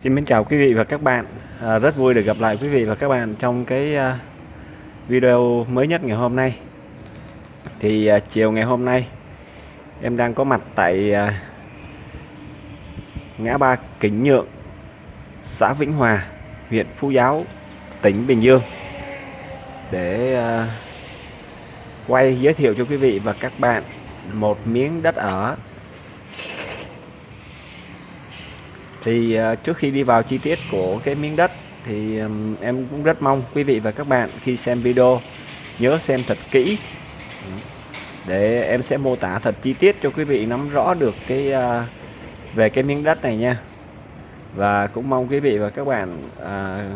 Xin mến chào quý vị và các bạn. À, Rất vui được gặp lại quý vị và các bạn trong cái uh, video mới nhất ngày hôm nay. Thì uh, chiều ngày hôm nay Em đang có mặt tại uh, ngã ba Kính Nhượng xã Vĩnh Hòa huyện Phú Giáo tỉnh Bình Dương. Để uh, quay giới thiệu cho quý vị và các bạn một miếng đất ở thì ờ, trước khi đi vào chi tiết của cái miếng đất thì em cũng rất mong quý vị và các bạn khi xem video nhớ xem thật kỹ. Để em sẽ mô tả thật chi tiết cho quý vị nắm rõ được cái ờ, về cái miếng đất này nha. Và cũng mong quý vị và các bạn à,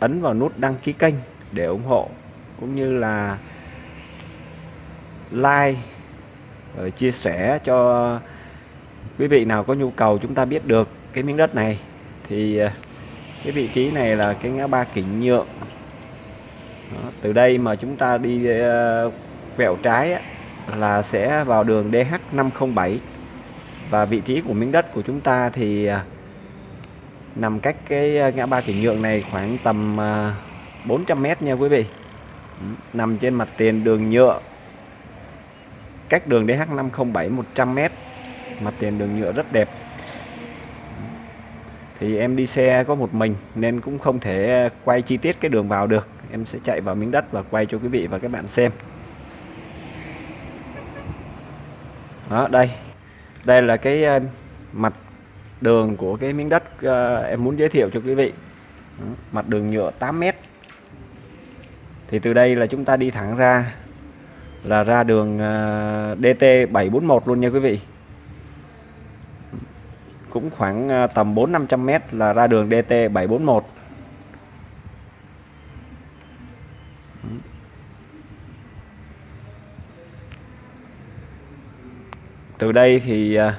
ấn vào nút đăng ký kênh để ủng hộ cũng như là like Ờ, chia sẻ cho quý vị nào có nhu cầu chúng ta biết được cái miếng đất này. Thì ờ, cái vị trí này là cái ngã ba Kỉnh Nhượng. Đó, từ đây mà chúng ta đi ờ, quẹo trái á, là sẽ vào đường DH507 và vị trí của miếng đất của chúng ta thì nằm cách cái ngã ba Kỉnh Nhượng này khoảng tầm 400m nha quý vị. Nằm trên mặt tiền đường nhựa cách đường DH507 100m mặt tiền đường nhựa rất đẹp. Thì em đi xe có một mình nên cũng không thể quay chi tiết cái đường vào được. Em sẽ chạy vào miếng đất và quay cho quý vị và các bạn xem. Đó, đây. Đây là cái ờ, mặt đường của cái miếng đất ờ, em muốn giới thiệu cho quý vị. Mặt đường nhựa 8m thì từ đây là chúng ta đi thẳng ra là ra đường à, DT 741 luôn nha quý vị. Cũng khoảng à, tầm 4 500 m là ra đường DT 741 từ đây thì à,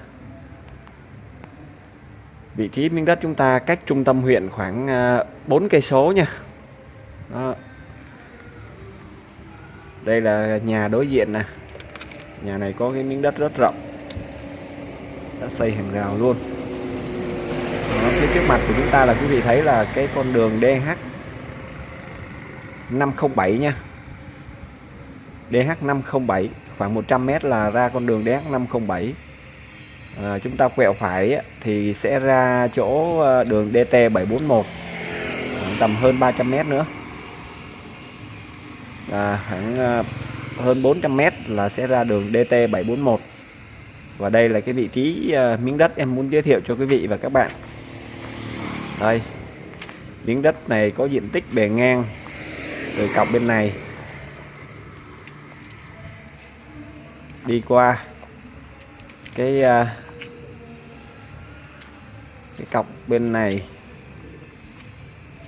vị trí miếng đất chúng ta cách trung tâm huyện khoảng 4 cây số nha. Đó đây là nhà đối diện nè. Nhà này có cái miếng đất rất rộng. Đã xây hàng rào luôn. Đó, phía trước mặt của chúng ta là quý vị thấy là cái con đường DH 507 nha. DH 507 khoảng 100m là ra con đường DH 507 à, chúng ta quẹo phải thì sẽ ra chỗ ờ, đường DT 741 tầm hơn 300m nữa à, khoảng à, hơn 400m là sẽ ra đường DT 741 và đây là cái vị trí à, miếng đất em muốn giới thiệu cho quý vị và các bạn. Đây miếng đất này có diện tích bề ngang từ cọc bên này. Đi qua cái à, cái cọc bên này.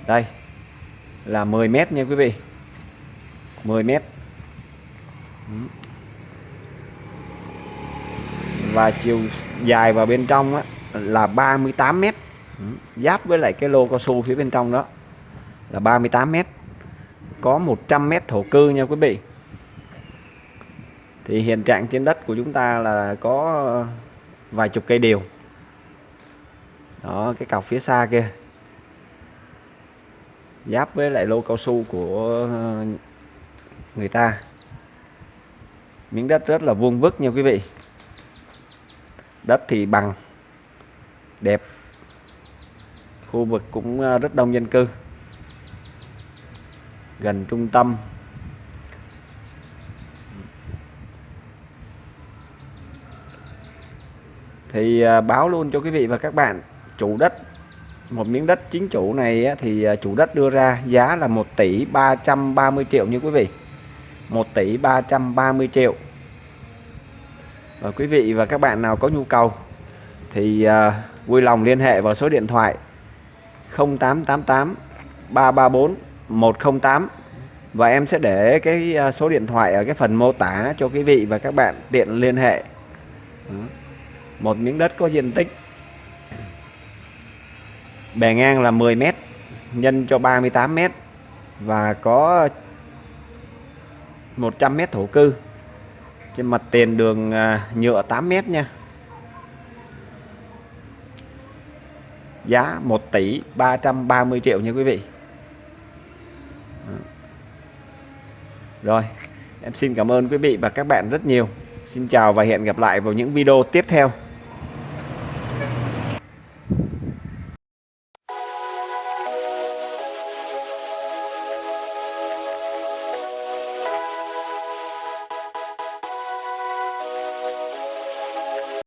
Đây là 10 mét nha quý vị. 10 mét. Và chiều dài vào bên trong á, là 38 mét. Giáp với lại cái lô cao su phía bên trong đó là 38 mét. Có 100 mét thổ cư nha quý vị. Thì hiện trạng trên đất của chúng ta là có vài chục cây điều. Đó cái cọc phía xa kia. Giáp với lại lô cao su của người ta. Miếng đất rất là vuông vức nha quý vị. Đất thì bằng, đẹp. Khu vực cũng à, rất đông dân cư. Gần trung tâm. Thì à, báo luôn cho quý vị và các bạn, chủ đất, một miếng đất chính chủ này thì à, chủ đất đưa ra giá là 1 tỷ 330 triệu như quý vị. 1 tỷ 330 triệu. Và quý vị và các bạn nào có nhu cầu thì uh, vui lòng liên hệ vào số điện thoại 0888 334 108 và em sẽ để cái à, số điện thoại ở cái phần mô tả cho quý vị và các bạn tiện liên hệ. Một miếng đất có diện tích bề ngang là 10 mét nhân cho 38 mét và có 100 mét thổ cư. Trên mặt tiền đường à, nhựa 8 mét nha. Giá 1 tỷ 330 triệu nha quý vị. Rồi, em xin cảm ơn quý vị và các bạn rất nhiều. Xin chào và hẹn gặp lại vào những video tiếp theo.